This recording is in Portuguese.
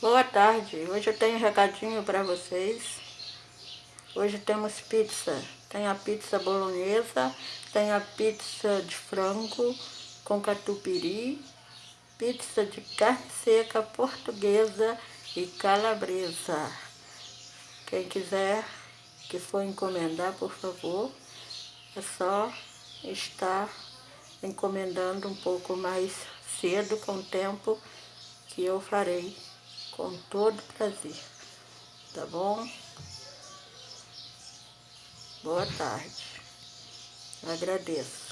Boa tarde, hoje eu tenho um recadinho para vocês. Hoje temos pizza. Tem a pizza bolonhesa, tem a pizza de frango com catupiry, pizza de carne seca portuguesa e calabresa. Quem quiser que for encomendar, por favor, é só estar encomendando um pouco mais cedo, com o tempo que eu farei com todo prazer, tá bom? Boa tarde. Agradeço.